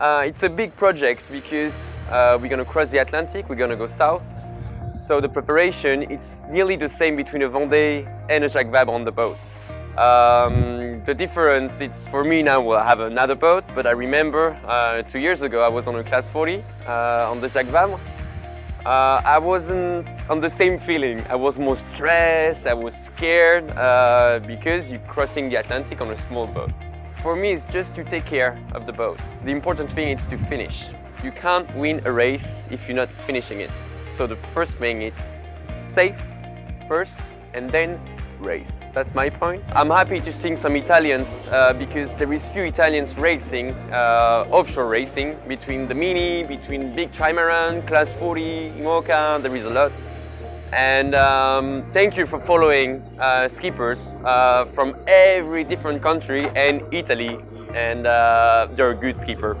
Uh, it's a big project because uh, we're going to cross the Atlantic, we're going to go south. So the preparation, it's nearly the same between a Vendée and a Jacques Vabre on the boat. Um, the difference, it's for me now, we'll have another boat, but I remember uh, two years ago I was on a class 40 uh, on the Jacques Vabre. Uh, I wasn't on the same feeling. I was more stressed, I was scared uh, because you're crossing the Atlantic on a small boat. For me, it's just to take care of the boat. The important thing is to finish. You can't win a race if you're not finishing it. So the first thing is safe first and then race. That's my point. I'm happy to see some Italians uh, because there is few Italians racing, uh, offshore racing, between the Mini, between big trimaran, class 40, IMOCA, there is a lot. And um, thank you for following uh, skippers uh, from every different country and Italy. And uh, they're a good skipper.